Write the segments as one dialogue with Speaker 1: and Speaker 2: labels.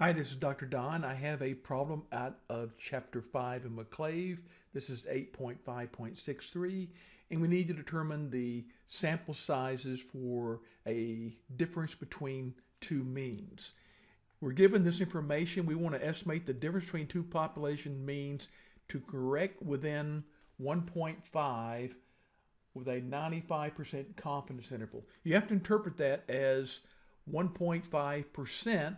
Speaker 1: Hi, this is Dr. Don. I have a problem out of Chapter 5 in McClave. This is 8.5.63, and we need to determine the sample sizes for a difference between two means. We're given this information. We want to estimate the difference between two population means to correct within 1.5 with a 95% confidence interval. You have to interpret that as 1.5%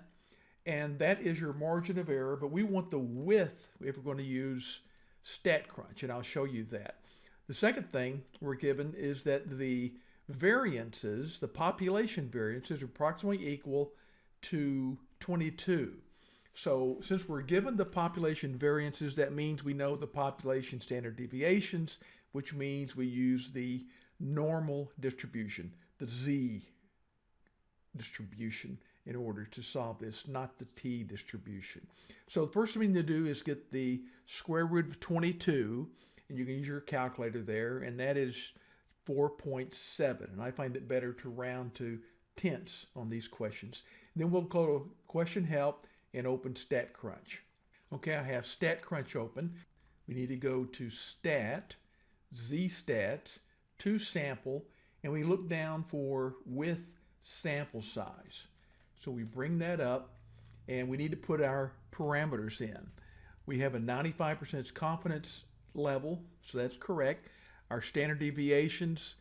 Speaker 1: and that is your margin of error, but we want the width if we're going to use StatCrunch, and I'll show you that. The second thing we're given is that the variances, the population variances, are approximately equal to 22. So since we're given the population variances, that means we know the population standard deviations, which means we use the normal distribution, the z distribution in order to solve this, not the t distribution. So the first thing to do is get the square root of 22, and you can use your calculator there, and that is 4.7. And I find it better two round to tenths on these questions. Then we'll go to question help and open StatCrunch. Okay, I have StatCrunch open. We need to go to stat, zstats, to sample, and we look down for with sample size. So we bring that up and we need to put our parameters in. We have a 95% confidence level, so that's correct. Our standard deviations,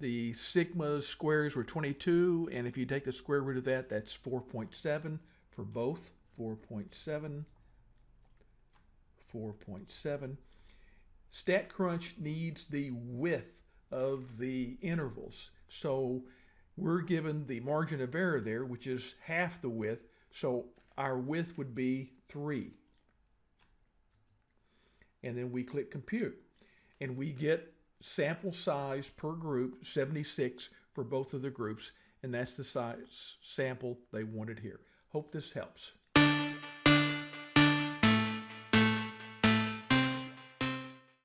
Speaker 1: the sigma squares were 22, and if you take the square root of that, that's 4.7 for both, 4.7, 4.7. StatCrunch needs the width of the intervals. So we're given the margin of error there, which is half the width, so our width would be 3. And then we click compute. And we get sample size per group, 76 for both of the groups, and that's the size sample they wanted here. Hope this helps.